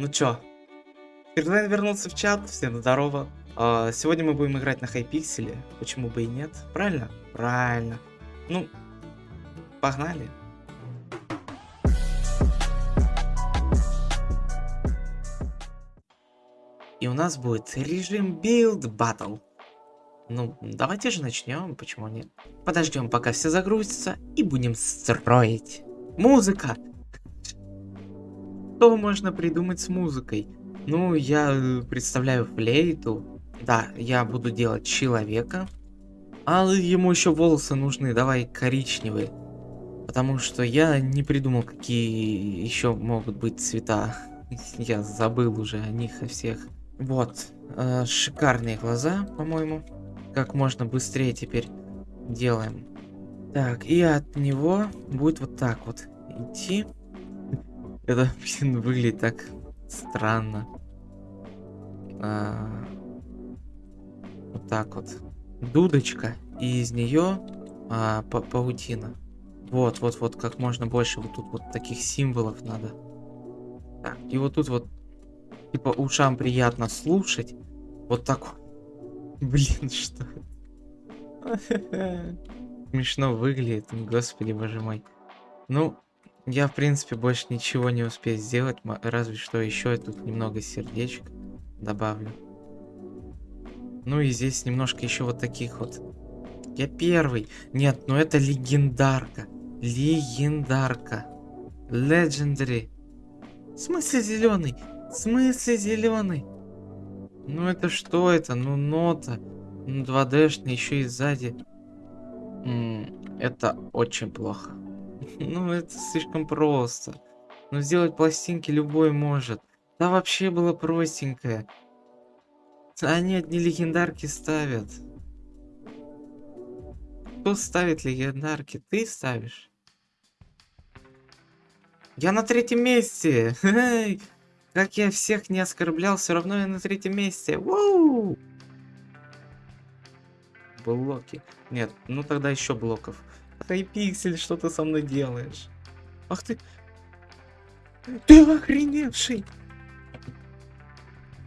Ну чё, предлагаю вернуться в чат, всем здорово. А, сегодня мы будем играть на хайпикселе, почему бы и нет, правильно? Правильно. Ну, погнали. И у нас будет режим Build Battle. Ну, давайте же начнем, почему нет? Подождем, пока все загрузятся, и будем строить. Музыка! Что можно придумать с музыкой? Ну, я э, представляю флейту. Да, я буду делать человека. А ему еще волосы нужны, давай коричневые. Потому что я не придумал, какие еще могут быть цвета. Я забыл уже о них, о всех. Вот, э, шикарные глаза, по-моему. Как можно быстрее теперь делаем. Так, и от него будет вот так вот идти. Это, блин, выглядит так странно. А, вот так вот. Дудочка, и из нее а, па паутина. Вот, вот, вот, как можно больше вот тут вот таких символов надо. Так, и вот тут вот Типа ушам приятно слушать. Вот так. Блин, что Смешно выглядит, господи боже мой. Ну, я в принципе больше ничего не успею сделать, разве что еще тут немного сердечек добавлю. Ну и здесь немножко еще вот таких вот. Я первый. Нет, ну это легендарка. Легендарка. Legendary. В смысле зеленый? В смысле зеленый? Ну это что это? Ну нота. Ну 2D-шный еще и сзади. М -м, это очень плохо. ну это слишком просто. Ну сделать пластинки любой может. Да вообще было простенькое. Они одни легендарки ставят. Кто ставит легендарки? Ты ставишь? Я на третьем месте! Как я всех не оскорблял, все равно я на третьем месте. Воу! Блоки. Нет, ну тогда еще блоков. Хайпиксель, что ты со мной делаешь? Ах ты... Ты охреневший!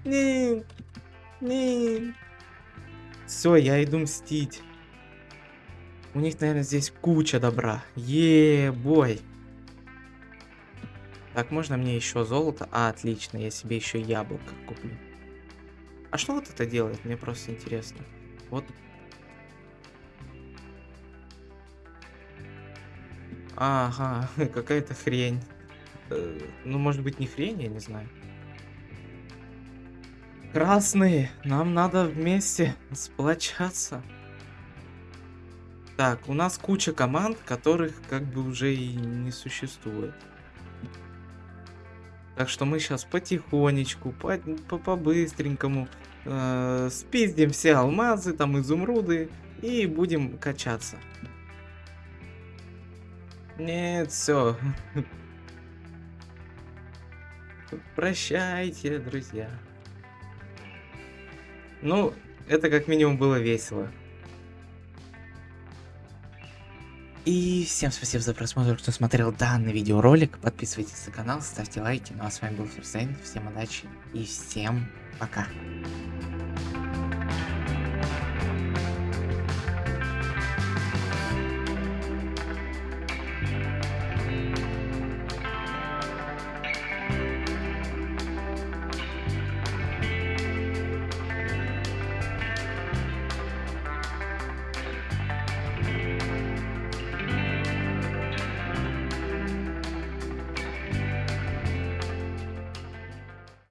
Нет, нет. Все, я иду мстить. У них, наверное, здесь куча добра. Е-бой. Так, можно мне еще золото? А, отлично, я себе еще яблоко куплю. А что вот это делает? Мне просто интересно. Вот. Ага, какая-то хрень. Э, ну, может быть, не хрень, я не знаю. Красные, нам надо вместе сплочаться. Так, у нас куча команд, которых как бы уже и не существует. Так что мы сейчас потихонечку, по-быстренькому по э, спиздим все алмазы, там изумруды и будем качаться. Нет, все. Прощайте, друзья. Ну, это как минимум было весело. И всем спасибо за просмотр, кто смотрел данный видеоролик. Подписывайтесь на канал, ставьте лайки. Ну а с вами был Ферзайн. Всем удачи и всем пока.